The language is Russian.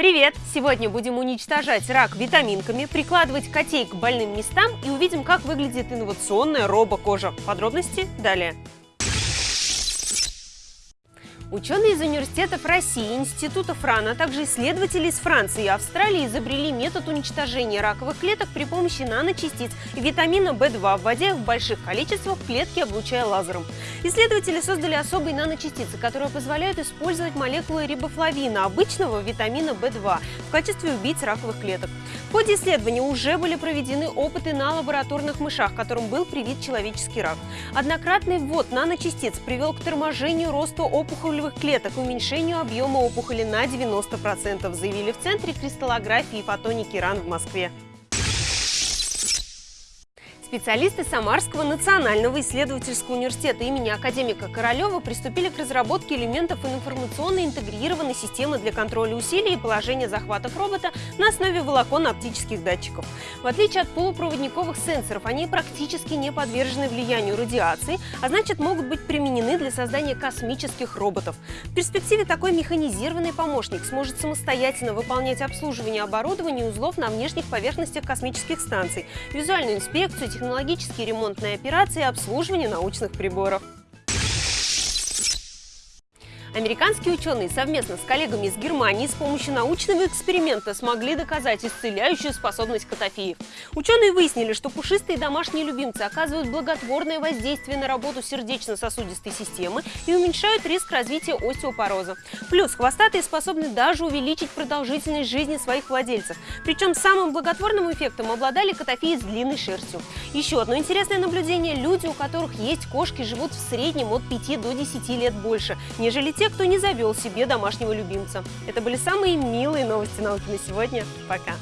Привет! Сегодня будем уничтожать рак витаминками, прикладывать котей к больным местам и увидим, как выглядит инновационная робокожа. Подробности далее. Ученые из университетов России, Института ФРАН, а также исследователи из Франции и Австралии изобрели метод уничтожения раковых клеток при помощи наночастиц и витамина В2, вводя их в больших количествах в клетки, облучая лазером. Исследователи создали особые наночастицы, которые позволяют использовать молекулы рибофлавина, обычного витамина В2, в качестве убийц раковых клеток. В ходе исследования уже были проведены опыты на лабораторных мышах, которым был привит человеческий рак. Однократный ввод наночастиц привел к торможению роста опухолевых клеток уменьшению объема опухоли на 90%, заявили в Центре кристаллографии и фотоники РАН в Москве. Специалисты Самарского национального исследовательского университета имени академика Королева приступили к разработке элементов информационно интегрированной системы для контроля усилий и положения захватов робота на основе волоконно-оптических датчиков. В отличие от полупроводниковых сенсоров, они практически не подвержены влиянию радиации, а значит могут быть применены для создания космических роботов. В перспективе такой механизированный помощник сможет самостоятельно выполнять обслуживание оборудования и узлов на внешних поверхностях космических станций, визуальную инспекцию, технологические ремонтные операции и обслуживание научных приборов. Американские ученые совместно с коллегами из Германии с помощью научного эксперимента смогли доказать исцеляющую способность котофеев. Ученые выяснили, что пушистые домашние любимцы оказывают благотворное воздействие на работу сердечно-сосудистой системы и уменьшают риск развития остеопороза. Плюс хвостатые способны даже увеличить продолжительность жизни своих владельцев. Причем самым благотворным эффектом обладали котофеи с длинной шерстью. Еще одно интересное наблюдение – люди, у которых есть кошки, живут в среднем от 5 до 10 лет больше, нежели те, кто не завел себе домашнего любимца. Это были самые милые новости науки на сегодня. Пока!